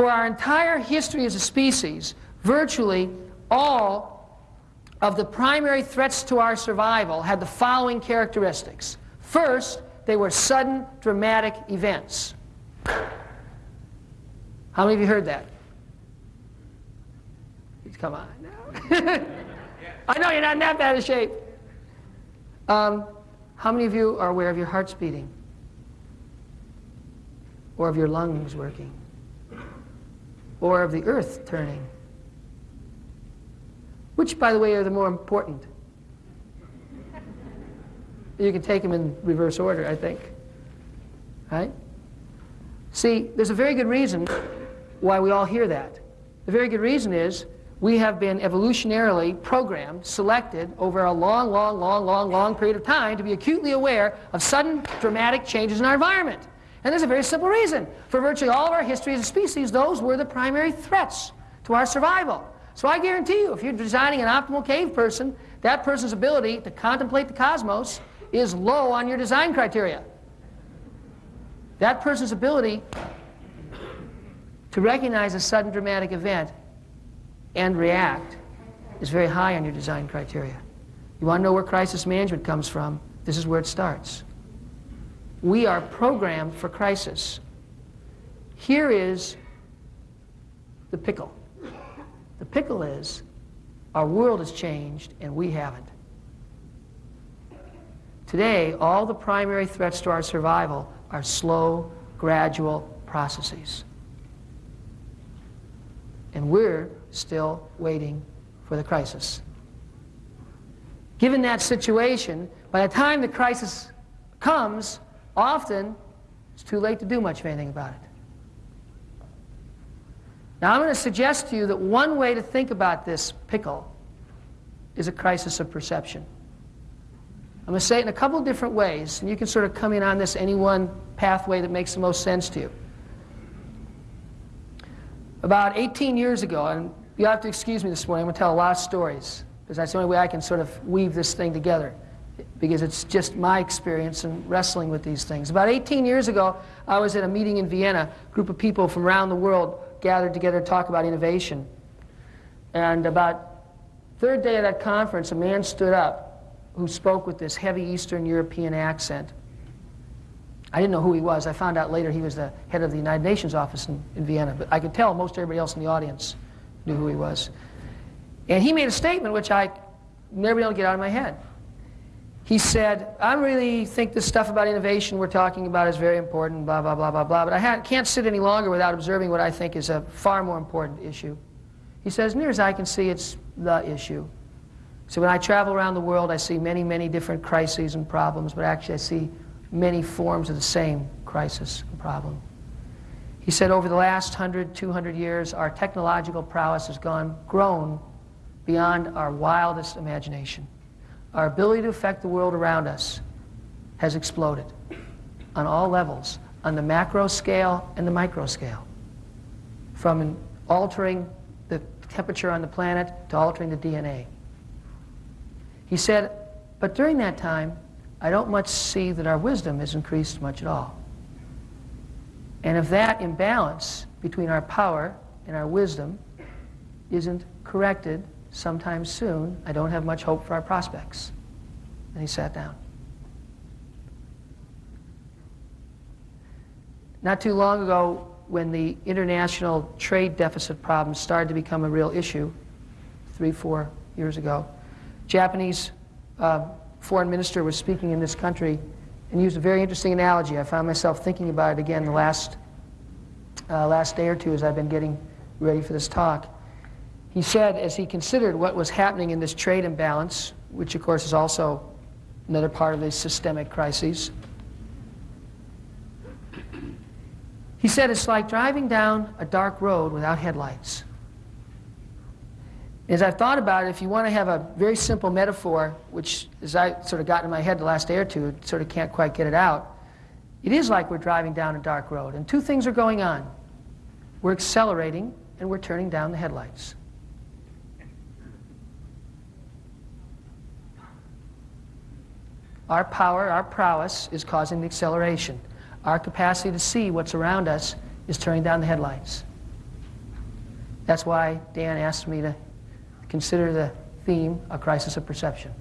For our entire history as a species, virtually all of the primary threats to our survival had the following characteristics. First, they were sudden, dramatic events. How many of you heard that? Come on. now. I know you're not in that bad of shape. Um, how many of you are aware of your heart's beating? Or of your lungs working? Or of the earth turning? Which, by the way, are the more important? You can take them in reverse order, I think. Right? See, there's a very good reason why we all hear that. The very good reason is we have been evolutionarily programmed, selected over a long, long, long, long, long period of time to be acutely aware of sudden dramatic changes in our environment. And there's a very simple reason. For virtually all of our history as a species, those were the primary threats to our survival. So I guarantee you, if you're designing an optimal cave person, that person's ability to contemplate the cosmos is low on your design criteria. That person's ability to recognize a sudden dramatic event and react is very high on your design criteria. You want to know where crisis management comes from? This is where it starts. We are programmed for crisis. Here is the pickle. The pickle is our world has changed and we haven't. Today, all the primary threats to our survival are slow, gradual processes. And we're still waiting for the crisis. Given that situation, by the time the crisis comes, often it's too late to do much of anything about it. Now, I'm going to suggest to you that one way to think about this pickle is a crisis of perception. I'm going to say it in a couple different ways, and you can sort of come in on this any one pathway that makes the most sense to you. About 18 years ago, and you have to excuse me this morning, I'm going to tell a lot of stories, because that's the only way I can sort of weave this thing together, because it's just my experience in wrestling with these things. About 18 years ago, I was at a meeting in Vienna. A group of people from around the world gathered together to talk about innovation. And about third day of that conference, a man stood up who spoke with this heavy Eastern European accent. I didn't know who he was. I found out later he was the head of the United Nations office in, in Vienna, but I could tell most everybody else in the audience knew who he was. And he made a statement which I never been able to get out of my head. He said, I really think this stuff about innovation we're talking about is very important, blah, blah, blah, blah, blah, but I can't sit any longer without observing what I think is a far more important issue. He says, near as I can see, it's the issue. So when I travel around the world, I see many, many different crises and problems, but actually I see many forms of the same crisis and problem. He said over the last 100, 200 years, our technological prowess has gone, grown beyond our wildest imagination. Our ability to affect the world around us has exploded on all levels, on the macro scale and the micro scale. From altering the temperature on the planet to altering the DNA. He said, but during that time, I don't much see that our wisdom has increased much at all. And if that imbalance between our power and our wisdom isn't corrected sometime soon, I don't have much hope for our prospects. And he sat down. Not too long ago, when the international trade deficit problem started to become a real issue, three, four years ago, Japanese uh, foreign minister was speaking in this country and used a very interesting analogy. I found myself thinking about it again the last, uh, last day or two as I've been getting ready for this talk. He said, as he considered what was happening in this trade imbalance, which of course is also another part of these systemic crises, he said it's like driving down a dark road without headlights. As I've thought about it, if you want to have a very simple metaphor, which as I sort of got in my head the last day or two, sort of can't quite get it out, it is like we're driving down a dark road. And two things are going on. We're accelerating and we're turning down the headlights. Our power, our prowess is causing the acceleration. Our capacity to see what's around us is turning down the headlights. That's why Dan asked me to consider the theme a crisis of perception.